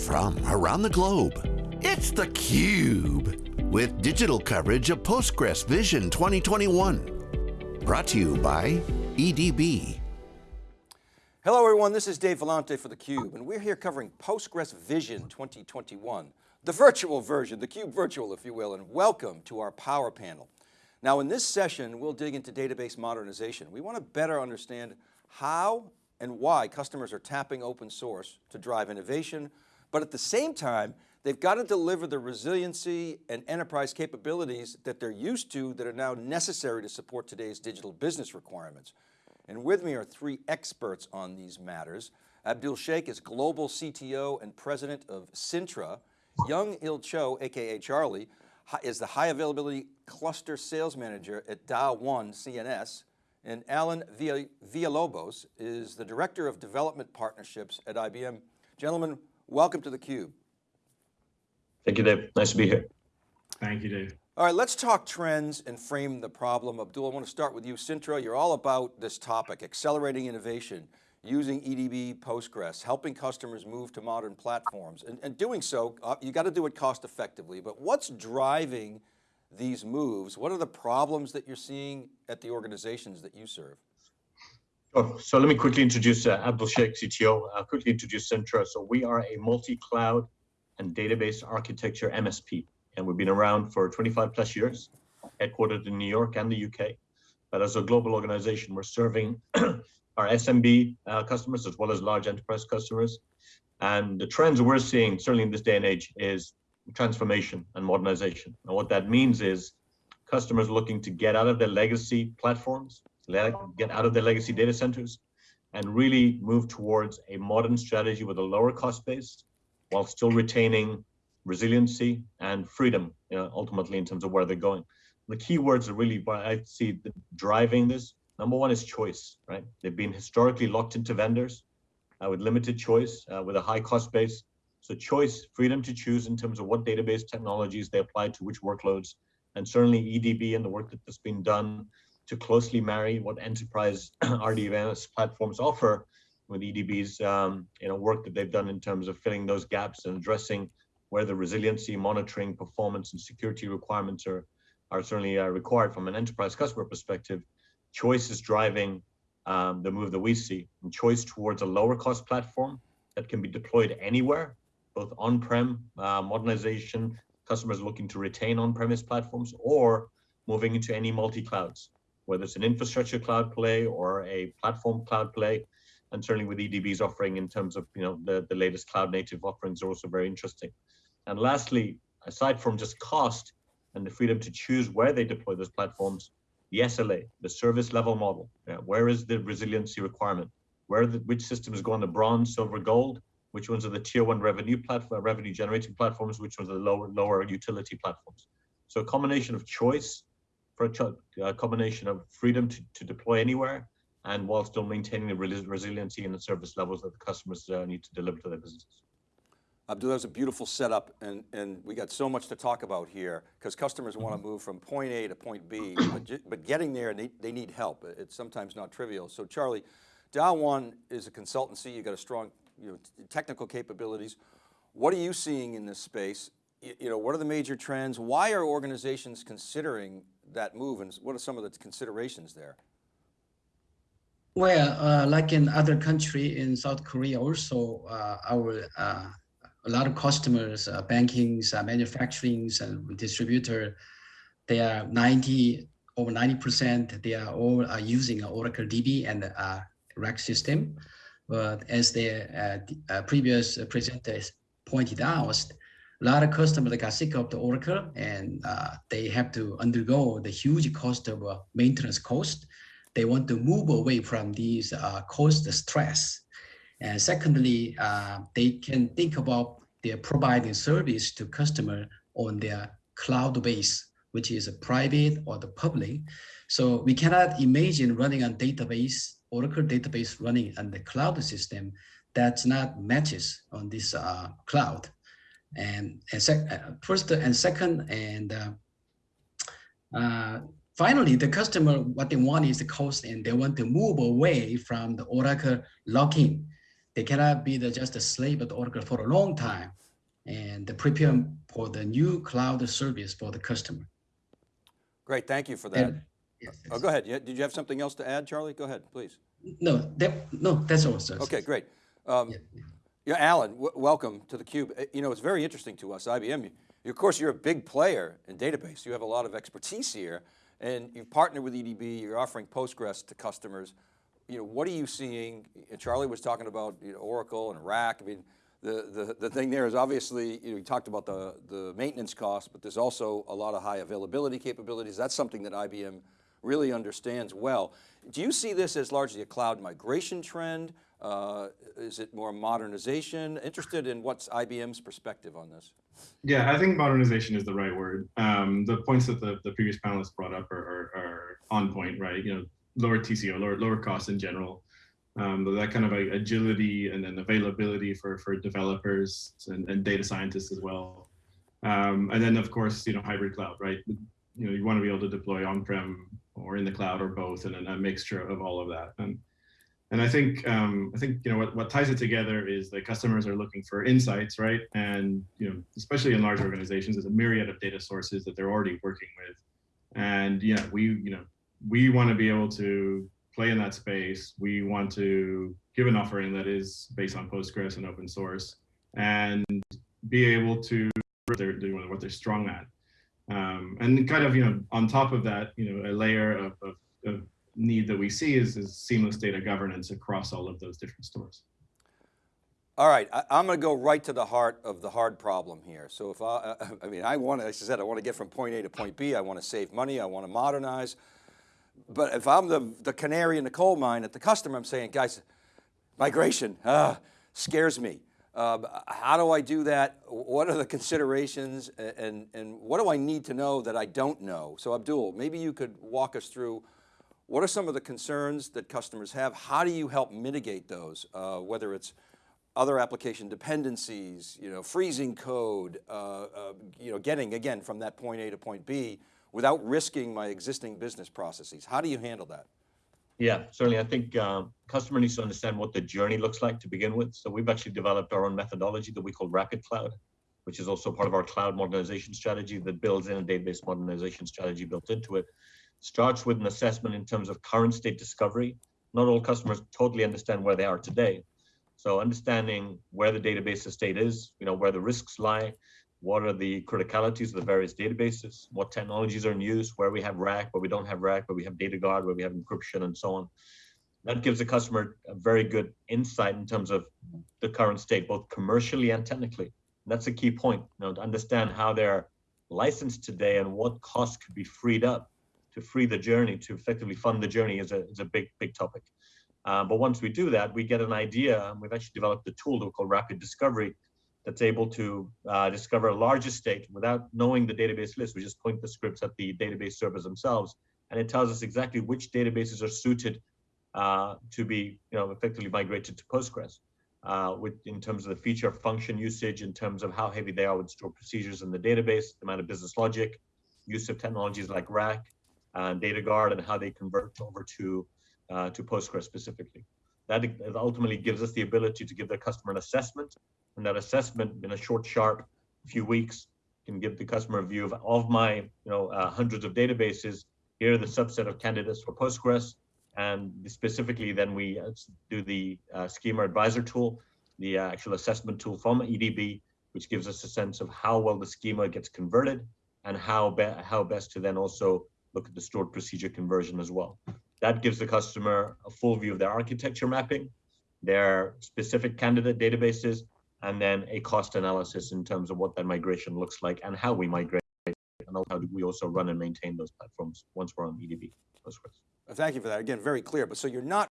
from around the globe. It's theCUBE, with digital coverage of Postgres Vision 2021. Brought to you by EDB. Hello everyone, this is Dave Vellante for theCUBE, and we're here covering Postgres Vision 2021, the virtual version, theCUBE virtual if you will, and welcome to our power panel. Now in this session, we'll dig into database modernization. We want to better understand how and why customers are tapping open source to drive innovation, but at the same time, they've got to deliver the resiliency and enterprise capabilities that they're used to that are now necessary to support today's digital business requirements. And with me are three experts on these matters. Abdul Sheikh is Global CTO and President of Cintra. Young Il Cho, AKA Charlie, is the High Availability Cluster Sales Manager at Daw1 CNS. And Alan Villalobos is the Director of Development Partnerships at IBM. Gentlemen, welcome to theCUBE. Thank you, Dave. Nice to be here. Thank you, Dave. All right, let's talk trends and frame the problem. Abdul, I want to start with you. Cintra, you're all about this topic, accelerating innovation, using EDB Postgres, helping customers move to modern platforms. And, and doing so, uh, you got to do it cost effectively, but what's driving these moves? What are the problems that you're seeing at the organizations that you serve? Oh, so let me quickly introduce uh, Abdul Sheikh, CTO. I'll quickly introduce Cintra. So we are a multi-cloud and database architecture MSP, and we've been around for 25 plus years, headquartered in New York and the UK. But as a global organization, we're serving our SMB uh, customers as well as large enterprise customers. And the trends we're seeing, certainly in this day and age, is transformation and modernization. And what that means is customers looking to get out of their legacy platforms, get out of their legacy data centers, and really move towards a modern strategy with a lower cost base while still retaining resiliency and freedom, you know, ultimately in terms of where they're going. The key words are really what I see driving this. Number one is choice, right? They've been historically locked into vendors uh, with limited choice, uh, with a high cost base, so choice, freedom to choose in terms of what database technologies they apply to which workloads, and certainly EDB and the work that's been done to closely marry what enterprise RDBMS platforms offer with EDB's um, you know, work that they've done in terms of filling those gaps and addressing where the resiliency, monitoring, performance, and security requirements are, are certainly uh, required from an enterprise customer perspective. Choice is driving um, the move that we see, and choice towards a lower cost platform that can be deployed anywhere both on-prem uh, modernization, customers looking to retain on-premise platforms, or moving into any multi-clouds, whether it's an infrastructure cloud play or a platform cloud play, and certainly with EDB's offering in terms of you know the, the latest cloud native offerings are also very interesting. And lastly, aside from just cost and the freedom to choose where they deploy those platforms, the SLA, the service level model, yeah, where is the resiliency requirement? Where the, which systems go on the bronze, silver, gold, which ones are the tier one revenue platform, revenue generating platforms, which ones are the lower lower utility platforms. So a combination of choice for a, a combination of freedom to, to deploy anywhere and while still maintaining the resiliency and the service levels that the customers uh, need to deliver to their businesses. Abdul, that was a beautiful setup and, and we got so much to talk about here because customers want to mm-hmm. move from point A to point B, but, but getting there, they, they need help. It's sometimes not trivial. So Charlie, Daw1 is a consultancy, you got a strong you know, technical capabilities. What are you seeing in this space? You, you know, what are the major trends? Why are organizations considering that move and what are some of the considerations there? Well, uh, like in other country in South Korea also, uh, our uh, a lot of customers, uh, bankings, uh, manufacturings, and distributor, they are 90 over 90%. They are all uh, using Oracle DB and uh, RAC system. But as the uh, uh, previous presenters pointed out, a lot of customers got sick of the Oracle and uh, they have to undergo the huge cost of uh, maintenance cost. They want to move away from these uh, cost stress. And secondly, uh, they can think about their providing service to customer on their cloud base, which is a private or the public. So we cannot imagine running on database Oracle database running on the cloud system that's not matches on this uh, cloud. And, and uh, first and second, and uh, uh, finally, the customer, what they want is the cost and they want to move away from the Oracle locking. they cannot be the, just a slave of Oracle for a long time and prepare for the new cloud service for the customer. Great, thank you for that. And- yes, Oh, go ahead. Did you have something else to add, Charlie? Go ahead, please. No, that, no, that's all, sir. Okay, great. Um, Yeah. Yeah, Alan, welcome to theCUBE. Uh, You know, it's very interesting to us, IBM. You- Of course, you're a big player in database. You have a lot of expertise here and you've partnered with EDB, you're offering Postgres to customers. You know, what are you seeing? Uh, Charlie was talking about you know, Oracle and RAC. I mean, the, the, the thing there is obviously, you know, talked about the, the maintenance costs, but there's also a lot of high availability capabilities. That's something that IBM really understands well. Do you see this as largely a cloud migration trend? Uh, is it more modernization? Interested in what's IBM's perspective on this? Yeah, I think modernization is the right word. Um, the points that the, the previous panelists brought up are, are, are on point, right? You know, lower TCO, lower lower costs in general. Um, that kind of agility and then availability for for developers and, and data scientists as well. Um, and then of course, you know, hybrid cloud, right? You know, you want to be able to deploy on-prem or in the cloud or both, and then a mixture of all of that. And and I think um, I think you know what, what ties it together is that customers are looking for insights, right? And you know, especially in large organizations, there's a myriad of data sources that they're already working with. And yeah, we you know we want to be able to play in that space. We want to give an offering that is based on Postgres and open source, and be able to they're doing what they're strong at. Um, and kind of you know on top of that, you know, a layer of, of, of need that we see is, is seamless data governance across all of those different stores. All right, I, am going to go right to the heart of the hard problem here. So if I, I mean, I want to, as I said, I want to get from point A to point B. I want to save money. I want to modernize. But if I'm the, the canary in the coal mine at the customer, I'm saying, guys, migration ah, scares me. Um, how do I do that? What are the considerations and, and, and what do I need to know that I don't know? So Abdul, maybe you could walk us through what are some of the concerns that customers have? How do you help mitigate those? Uh, whether it's other application dependencies, you know, freezing code, uh, uh, you know, getting again from that point A to point B without risking my existing business processes. How do you handle that? Yeah, certainly. I think um, customer needs to understand what the journey looks like to begin with. So we've actually developed our own methodology that we call Rapid Cloud, which is also part of our cloud modernization strategy that builds in a database modernization strategy built into it. Starts with an assessment in terms of current state discovery. Not all customers totally understand where they are today. So understanding where the database estate is, you know, where the risks lie, what are the criticalities of the various databases, what technologies are in use, where we have RAC, where we don't have RAC, where we have data guard, where we have encryption and so on. That gives the customer a very good insight in terms of the current state, both commercially and technically. And that's a key point, you know, to understand how they're licensed today and what costs could be freed up to free the journey, to effectively fund the journey is a, is a big, big topic. Uh, but once we do that, we get an idea, we've actually developed a tool that we call Rapid Discovery that's able to uh, discover a large estate without knowing the database list. We just point the scripts at the database servers themselves, and it tells us exactly which databases are suited uh, to be, you know, effectively migrated to Postgres. Uh, with in terms of the feature function usage, in terms of how heavy they are with stored procedures in the database, the amount of business logic, use of technologies like RAC, and data guard, and how they convert over to uh, to Postgres specifically. That ultimately gives us the ability to give the customer an assessment and that assessment in a short, sharp few weeks can give the customer a view of, of my, you know, uh, hundreds of databases. Here are the subset of candidates for Postgres. And specifically, then we uh, do the uh, schema advisor tool, the uh, actual assessment tool from EDB, which gives us a sense of how well the schema gets converted and how, be how best to then also look at the stored procedure conversion as well. That gives the customer a full view of their architecture mapping, their specific candidate databases, and then a cost analysis in terms of what that migration looks like and how we migrate and how do we also run and maintain those platforms once we're on EDB uh, Thank you for that. Again, very clear. But so you're not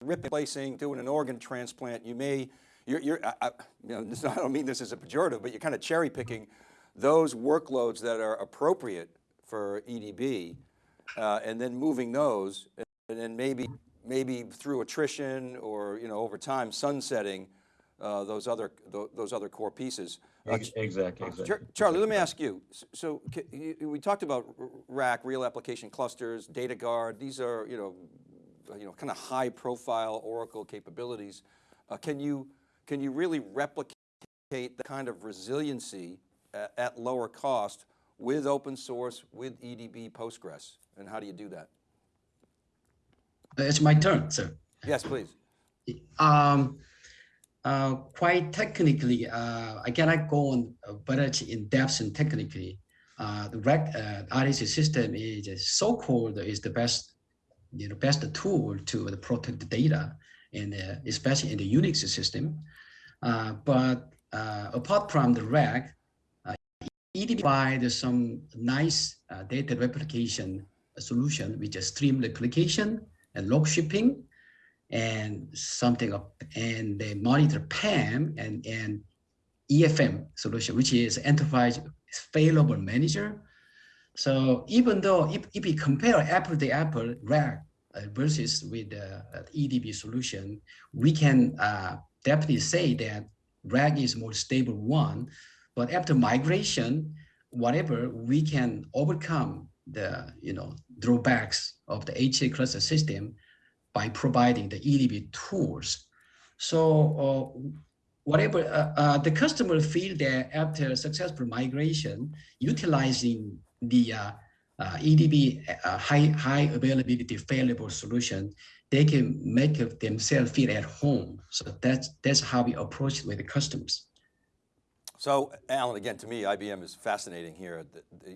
ripping, replacing, doing an organ transplant. You may, you're, you're I, you know, this, I don't mean this as a pejorative, but you're kind of cherry picking those workloads that are appropriate for EDB uh, and then moving those and then maybe, maybe through attrition or, you know, over time sunsetting uh, those other th those other core pieces. Uh, exactly, exactly. Char Charlie, let me ask you. So you, we talked about RAC, real application clusters, data guard. These are you know, you know, kind of high profile Oracle capabilities. Uh, can you can you really replicate the kind of resiliency at, at lower cost with open source, with EDB Postgres, and how do you do that? It's my turn, sir. Yes, please. Um, uh, quite technically, uh, I cannot go on very in depth and technically. Uh, the RAG uh, RDC system is so-called is the best, you know, best tool to protect the data, and uh, especially in the Unix system. Uh, but uh, apart from the uh, EDB provides some nice uh, data replication solution, which is stream replication and log shipping, and something of, and they monitor PEM and, and EFM solution, which is enterprise failover manager. So even though if, if we compare apple to apple RAG uh, versus with the uh, EDB solution, we can uh, definitely say that RAG is more stable one, but after migration, whatever, we can overcome the you know drawbacks of the HA cluster system by providing the EDB tools. So uh, whatever uh, uh, the customer feel that after successful migration, utilizing the uh, uh, EDB uh, high high availability failable solution, they can make themselves feel at home. So that's that's how we approach it with the customers. So Alan, again, to me, IBM is fascinating here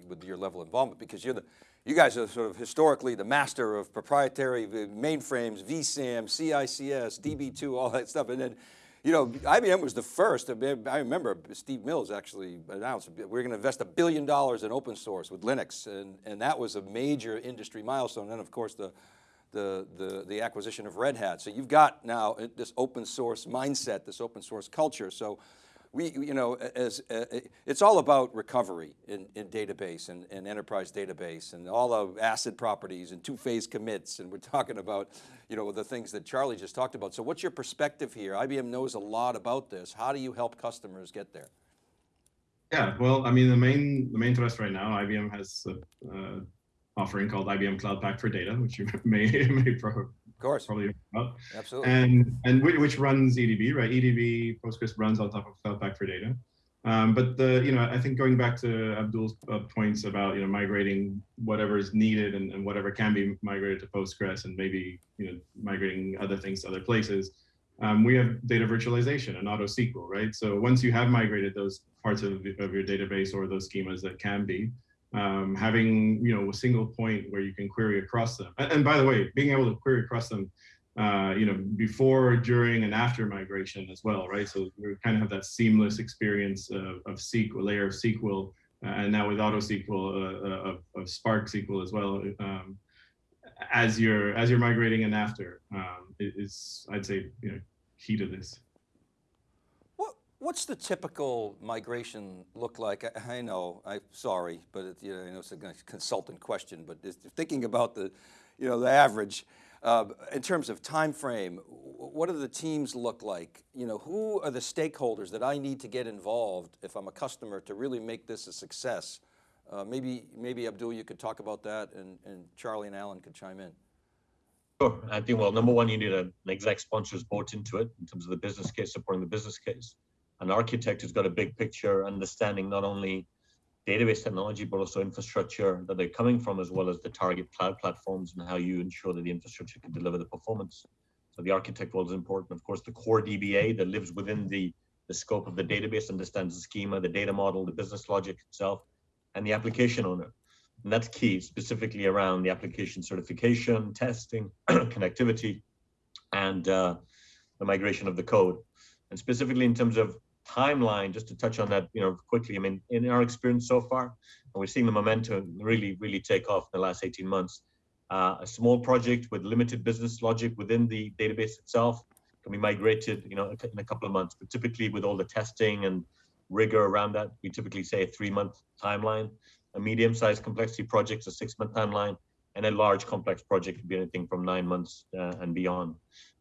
with your level of involvement because you're the, you guys are sort of historically the master of proprietary uh, mainframes, vSAM, CICS, DB2, all that stuff. And then, you know, IBM was the first, I remember Steve Mills actually announced, we're going to invest a billion dollars in open source with Linux. And, and that was a major industry milestone. And of course the, the, the, the acquisition of Red Hat. So you've got now uh, this open source mindset, this open source culture. So we, you know, as uh, it's all about recovery in, in database and, and, enterprise database and all the ACID properties and two-phase commits. And we're talking about, you know, the things that Charlie just talked about. So what's your perspective here? IBM knows a lot about this. How do you help customers get there? Yeah, well, I mean, the main the main thrust right now, IBM has a, uh, offering called IBM Cloud Pak for Data, which you may may pro of course, probably about. Absolutely. And and which runs EDB, right? EDB Postgres runs on top of Cloud for Data. Um, but the you know I think going back to Abdul's uh, points about you know migrating whatever is needed and, and whatever can be migrated to Postgres and maybe you know migrating other things to other places. Um, we have data virtualization and AutoSQL, right? So once you have migrated those parts of, of your database or those schemas that can be, um, having you know a single point where you can query across them. And, and by the way, being able to query across them, uh, you know, before, during, and after migration as well, right? So we kind of have that seamless experience of, of SQL, layer of SQL, uh, and now with AutoSQL uh, uh, of, of Spark SQL as well. Um, as you're as you're migrating and after um, is I'd say you know key to this. What's the typical migration look like? I, I know, I'm sorry, but it, you know, I know it's a consultant question, but thinking about the, you know, the average, uh, in terms of time frame, what do the teams look like? You know, who are the stakeholders that I need to get involved if I'm a customer to really make this a success? Uh, maybe, maybe Abdul, you could talk about that and, and Charlie and Alan could chime in. Sure. I think, well, number one, you need an exec sponsors bought into it in terms of the business case, supporting the business case an architect who's got a big picture, understanding not only database technology, but also infrastructure that they're coming from, as well as the target cloud platforms and how you ensure that the infrastructure can deliver the performance. So the architect role is important. Of course, the core DBA that lives within the, the scope of the database, understands the schema, the data model, the business logic itself, and the application owner. And that's key, specifically around the application certification, testing, connectivity, and uh, the migration of the code. And specifically in terms of timeline, just to touch on that, you know, quickly. I mean, in our experience so far, and we're seeing the momentum really, really take off in the last 18 months. Uh, a small project with limited business logic within the database itself can be migrated, you know, in a couple of months. But typically, with all the testing and rigor around that, we typically say a three-month timeline. A medium-sized complexity project, is a six-month timeline, and a large complex project could be anything from nine months uh, and beyond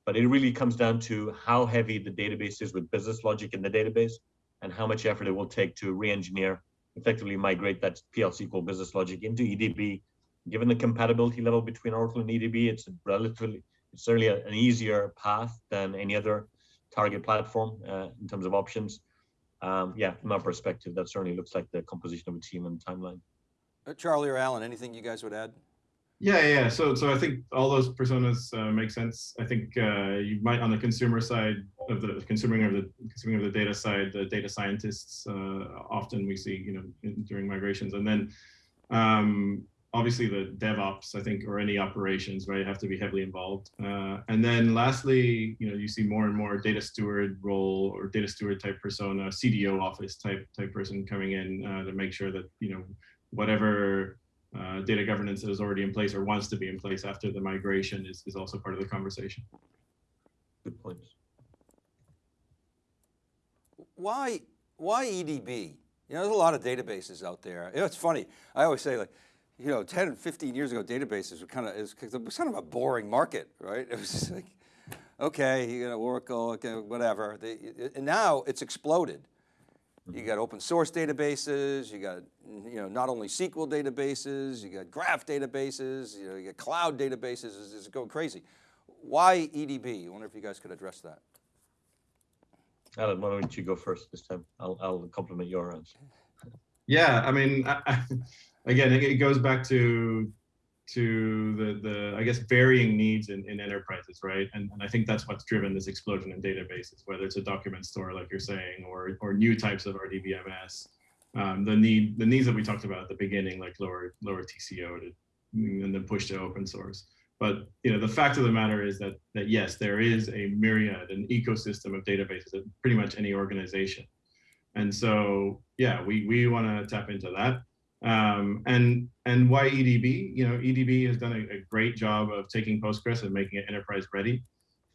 but it really comes down to how heavy the database is with business logic in the database and how much effort it will take to re-engineer, effectively migrate that PL SQL business logic into EDB. Given the compatibility level between Oracle and EDB, it's relatively, it's certainly an easier path than any other target platform uh, in terms of options. Um, yeah, from our perspective, that certainly looks like the composition of a team and timeline. Uh, Charlie or Alan, anything you guys would add? Yeah, yeah. So, so I think all those personas uh, make sense. I think uh, you might, on the consumer side of the consuming of the consuming of the data side, the data scientists uh, often we see, you know, in, during migrations, and then um, obviously the DevOps, I think, or any operations, right, have to be heavily involved. Uh, and then lastly, you know, you see more and more data steward role or data steward type persona, CDO office type type person coming in uh, to make sure that you know whatever uh, data governance that is already in place or wants to be in place after the migration is, is also part of the conversation. Good points. Why, why EDB? You know, there's a lot of databases out there. You know, it's funny. I always say like, you know, 10, 15 years ago, databases were kind of, it was kind of a boring market, right? It was just like, okay, you know, Oracle, okay, whatever. They, and now it's exploded. Mm-hmm. You got open source databases, you got, you know, not only SQL databases, you got graph databases, you know, you got cloud databases, it's, it's going crazy. Why EDB? I wonder if you guys could address that. Alan, why don't you go first this time? I'll, I'll compliment your answer. Yeah, I mean, I, I, again, it goes back to to the, the I guess, varying needs in, in enterprises, right? And, and I think that's what's driven this explosion in databases, whether it's a document store, like you're saying, or, or new types of RDBMS. Um, the need, the needs that we talked about at the beginning, like lower, lower TCO to, and then push to open source. But you know, the fact of the matter is that that yes, there is a myriad, an ecosystem of databases at pretty much any organization. And so, yeah, we, we want to tap into that. Um, and and why EDB? You know, EDB has done a, a, great job of taking Postgres and making it enterprise ready.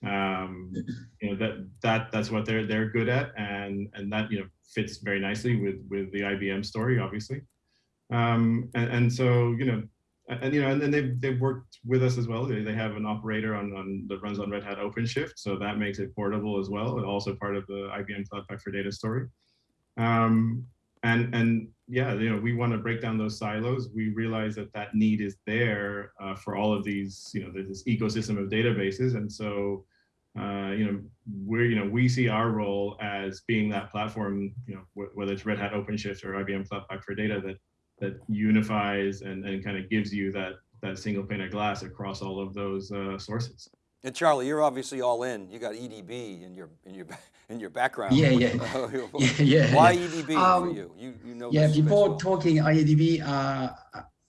Um, you know that that that's what they're they're good at, and and that you know fits very nicely with with the IBM story, obviously. Um, and, and so you know, and you know, and then they've they've worked with us as well. They, they have an operator on, on that runs on Red Hat OpenShift, so that makes it portable as well, and also part of the IBM Cloud Pak for Data story. Um, and and yeah, you know, we want to break down those silos. We realize that that need is there uh, for all of these, you know, this ecosystem of databases, and so. Uh, you know, we're, you know, we see our role as being that platform, you know, whether it's Red Hat OpenShift or IBM Cloud for Data that that unifies and, and kind of gives you that that single pane of glass across all of those uh, sources. And Charlie, you're obviously all in. You got EDB in your in your in your background. Yeah, yeah, yeah, yeah. Why EDB um, for you? You you know. Yeah, before well. talking EDB, uh,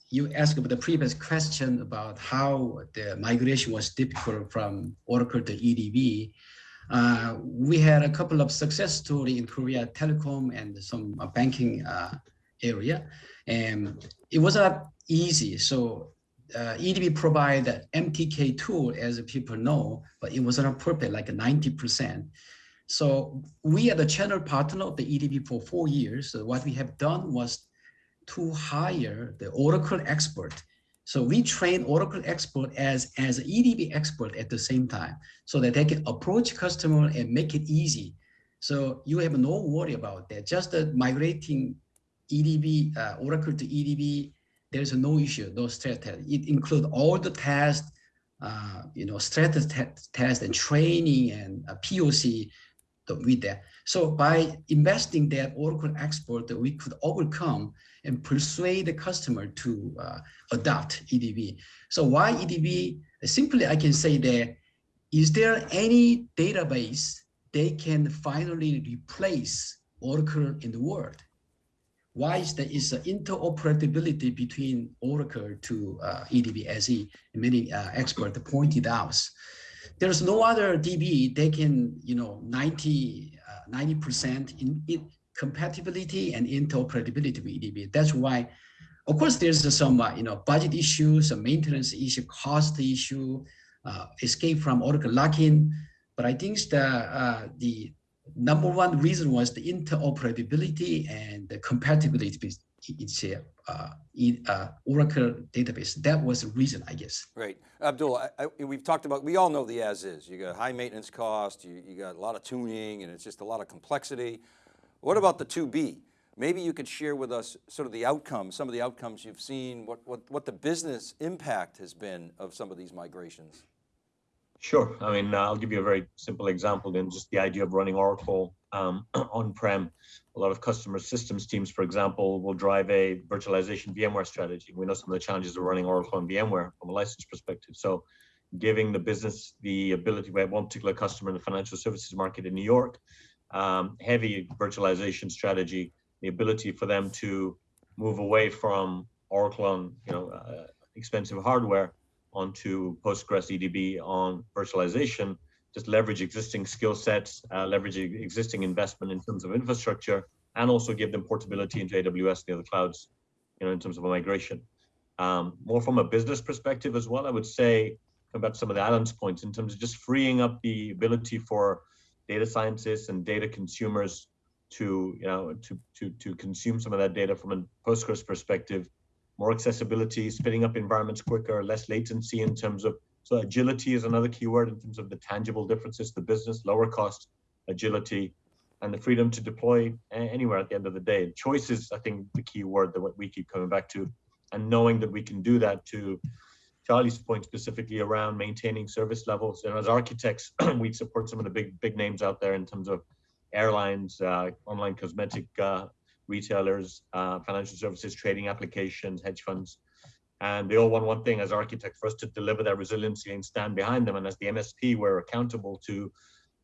you asked about the previous question about how the migration was difficult from Oracle to EDB. Uh, we had a couple of success story in Korea telecom and some uh, banking uh, area, and it was not easy. So uh, EDB provide MTK tool, as people know, but it was not perfect, like 90%. So we are the channel partner of the EDB for four years. So what we have done was to hire the Oracle expert. So we train Oracle expert as, as EDB expert at the same time, so that they can approach customer and make it easy. So you have no worry about that. Just uh, migrating EDB, uh, Oracle to EDB there's no issue, no stress test. It includes all the tests, uh, you know, stress test and training and uh, POC with that. So by investing that Oracle expert, we could overcome and persuade the customer to uh, adopt EDB. So why EDB? Simply, I can say that, is there any database they can finally replace Oracle in the world? Why is there is interoperability between Oracle to uh, many uh, experts pointed out. There's no other DB they can, you know, 90, 90% uh, in, in compatibility and interoperability with EDB. That's why, of course, there's some, uh, you know, budget issues, a maintenance issue, cost issue, uh, escape from Oracle lock-in. But I think the, uh, the number one reason was the interoperability and the compatibility with uh, uh, Oracle database. That was the reason, I guess. Right. Abdul, I, I, we've talked about, we all know the as is. You got high maintenance cost, you, you got a lot of tuning, and it's just a lot of complexity. What about the 2B? Maybe you could share with us sort of the outcomes, some of the outcomes you've seen, what, what, what the business impact has been of some of these migrations. Sure. I mean, I'll give you a very simple example then, just the idea of running Oracle um, on-prem. A lot of customer systems teams, for example, will drive a virtualization VMware strategy. We know some of the challenges of running Oracle on VMware from a license perspective. So giving the business the ability, we have one particular customer in the financial services market in New York, um, heavy virtualization strategy, the ability for them to move away from Oracle on you know uh, expensive hardware onto Postgres EDB on virtualization, just leverage existing skill sets, uh, leverage existing investment in terms of infrastructure, and also give them portability into AWS and the other clouds, you know, in terms of a migration. Um, more from a business perspective as well, I would say about some of the Alan's points in terms of just freeing up the ability for data scientists and data consumers to, you know, to, to, to consume some of that data from a Postgres perspective, more accessibility, spinning up environments quicker, less latency in terms of, so agility is another keyword in terms of the tangible differences, the business, lower cost, agility, and the freedom to deploy anywhere at the end of the day. Choice is, I think, the key word that we keep coming back to, and knowing that we can do that to Charlie's point specifically around maintaining service levels. And as architects, we support some of the big big names out there in terms of airlines, uh, online cosmetic uh, retailers, uh, financial services, trading applications, hedge funds. And they all want one thing as architects for us to deliver that resiliency and stand behind them. And as the MSP, we're accountable to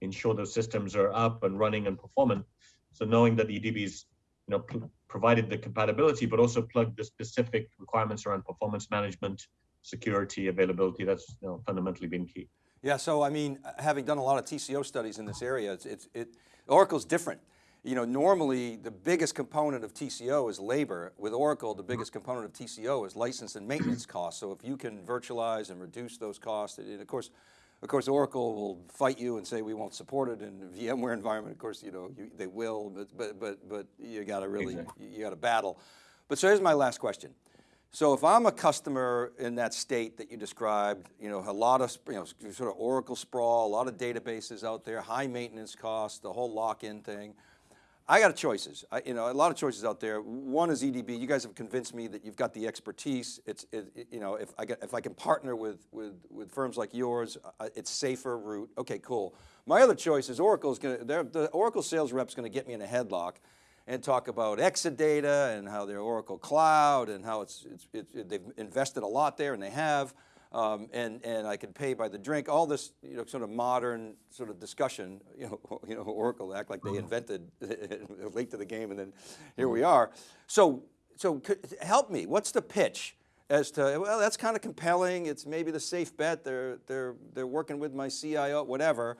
ensure those systems are up and running and performant. So knowing that the EDB's you know, provided the compatibility, but also plugged the specific requirements around performance management, security, availability, that's you know, fundamentally been key. Yeah, so I mean, having done a lot of TCO studies in this area, it's, it's, it, Oracle's different. You know, normally the biggest component of TCO is labor. With Oracle, the biggest component of TCO is license and maintenance costs. So if you can virtualize and reduce those costs, and of course, of course, Oracle will fight you and say we won't support it in VMware environment. Of course, you know you, they will, but but but but you got to really exactly. you got to battle. But so here's my last question. So if I'm a customer in that state that you described, you know, a lot of, you know, sort of Oracle sprawl, a lot of databases out there, high maintenance costs, the whole lock-in thing. I got choices, I, you know, a lot of choices out there. One is EDB. You guys have convinced me that you've got the expertise. It's, it, it, you know, if I get, if I can partner with, with, with firms like yours, uh, it's safer route. Okay, cool. My other choice is Oracle's going to, the Oracle sales rep's going to get me in a headlock and talk about Exadata and how they're Oracle Cloud and how it's, it's, it, they've invested a lot there and they have, um, and, and I can pay by the drink, all this you know, sort of modern sort of discussion, you know, you know Oracle act like they mm-hmm. invented late to the game and then here we are. So, so help me, what's the pitch? as to, well, that's kind of compelling. It's maybe the safe bet. They're, they're, they're working with my CIO, whatever.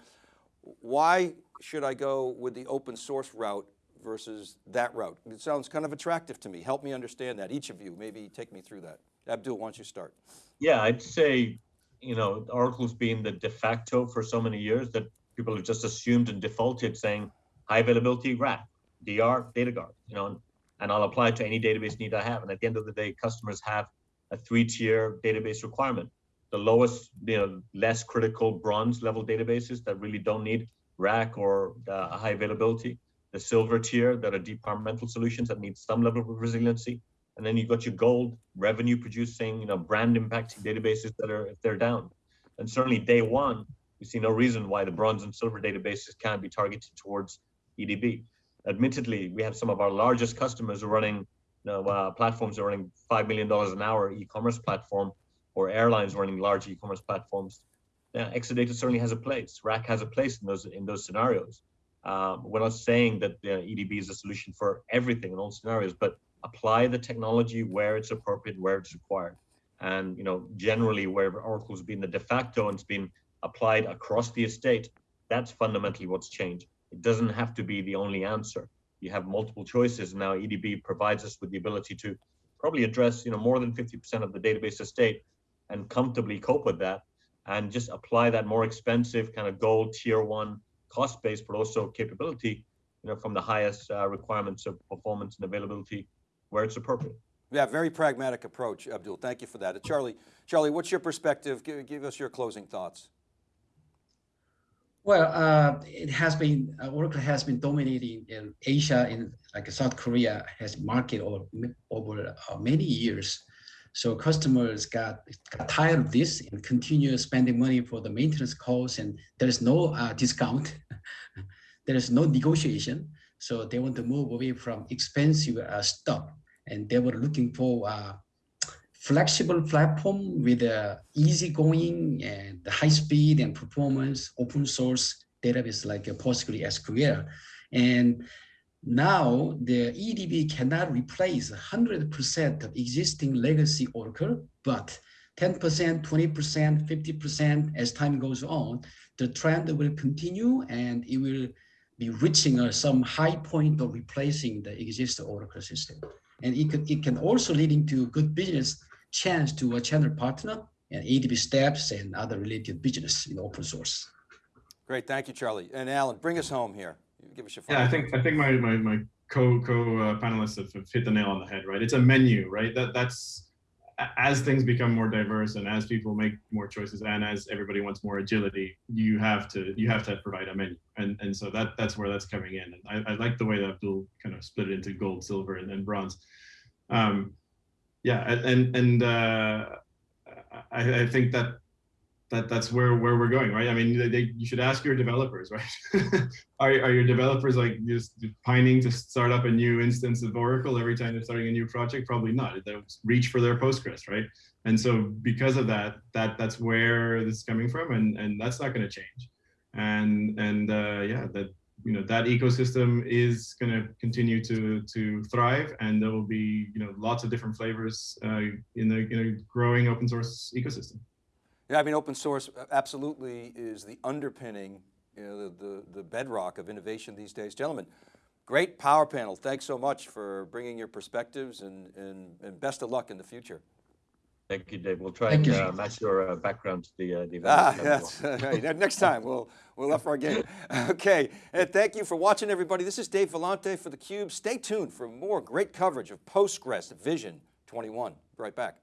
Why should I go with the open source route versus that route? It sounds kind of attractive to me. Help me understand that. Each of you, maybe take me through that. Abdul, why don't you start? Yeah, I'd say, you know, Oracle's been the de facto for so many years that people have just assumed and defaulted saying high availability RAC, DR, data guard, you know, and, and I'll apply it to any database need I have. And at the end of the day, customers have a three-tier database requirement. The lowest, you know, less critical bronze level databases that really don't need RAC or uh, high availability the silver tier that are departmental solutions that need some level of resiliency. And then you've got your gold revenue producing, you know, brand impacting databases that are if they're down. And certainly day one, we see no reason why the bronze and silver databases can't be targeted towards EDB. Admittedly, we have some of our largest customers running you know, uh, platforms are running $5 million an hour e-commerce platform or airlines running large e-commerce platforms. Yeah, Exadata certainly has a place. RAC has a place in those in those scenarios. Um, we're not saying that the EDB is a solution for everything in all scenarios, but apply the technology where it's appropriate, where it's required. And you know, generally, where Oracle's been the de facto and it's been applied across the estate, that's fundamentally what's changed. It doesn't have to be the only answer. You have multiple choices. Now, EDB provides us with the ability to probably address you know more than 50% of the database estate and comfortably cope with that and just apply that more expensive kind of gold tier one cost base, but also capability, you know, from the highest uh, requirements of performance and availability where it's appropriate. Yeah, very pragmatic approach, Abdul. Thank you for that. Charlie, Charlie, what's your perspective? Give, give us your closing thoughts. Well, uh, it has been, uh, Oracle has been dominating in Asia, in like South Korea has market over, over uh, many years. So customers got, got tired of this and continue spending money for the maintenance costs and there is no uh, discount. there is no negotiation. So they want to move away from expensive uh, stuff and they were looking for uh, flexible platform with uh, easygoing and high speed and performance open source database like a PostgreSQL. And now the EDB cannot replace 100% of existing legacy Oracle, but 10%, 20%, 50% as time goes on, the trend will continue and it will be reaching uh, some high point of replacing the existing Oracle system. And it, could, it can also leading to good business chance to a channel partner and EDB steps and other related business in open source. Great, thank you, Charlie. And Alan, bring us home here. Give us your Yeah, I think I think my my my co co uh, panelists have, have hit the nail on the head. Right, it's a menu. Right, that that's as things become more diverse and as people make more choices and as everybody wants more agility, you have to you have to provide a menu, and and so that that's where that's coming in. And I, I like the way that Abdul kind of split it into gold, silver, and, and bronze. Um, yeah, and and uh, I, I think that that that's where where we're going, right? I mean, they, they, you should ask your developers, right? are are your developers like just pining to start up a new instance of Oracle every time they're starting a new project? Probably not. They'll reach for their Postgres, right? And so because of that, that that's where this is coming from, and and that's not going to change. And and uh, yeah, that you know that ecosystem is going to continue to to thrive, and there will be you know lots of different flavors uh, in the in a growing open source ecosystem. Yeah, I mean, open source absolutely is the underpinning, you know, the, the, the bedrock of innovation these days. Gentlemen, great power panel. Thanks so much for bringing your perspectives and, and, and best of luck in the future. Thank you, Dave. We'll try Thank and uh, match your uh, background to the, uh, the event. Ah, that's right. Next time, we'll, we'll up our game. Okay, and thank you for watching, everybody. This is Dave Vellante for theCUBE. Stay tuned for more great coverage of Postgres Vision 21. Be right back.